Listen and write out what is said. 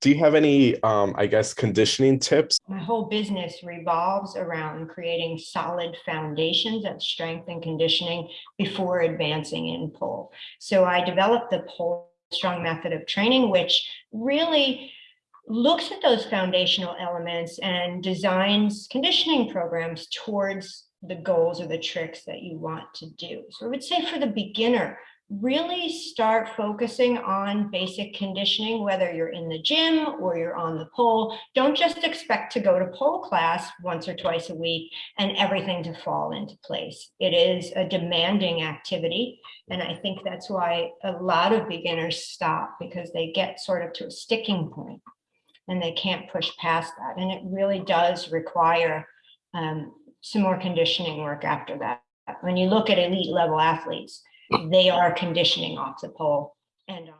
do you have any, um, I guess, conditioning tips? My whole business revolves around creating solid foundations of strength and conditioning before advancing in pole. So I developed the pole strong method of training, which really looks at those foundational elements and designs conditioning programs towards the goals or the tricks that you want to do. So I would say for the beginner, really start focusing on basic conditioning, whether you're in the gym or you're on the pole. Don't just expect to go to pole class once or twice a week and everything to fall into place. It is a demanding activity. And I think that's why a lot of beginners stop because they get sort of to a sticking point and they can't push past that. And it really does require um, some more conditioning work after that. When you look at elite level athletes, they are conditioning off the pole and.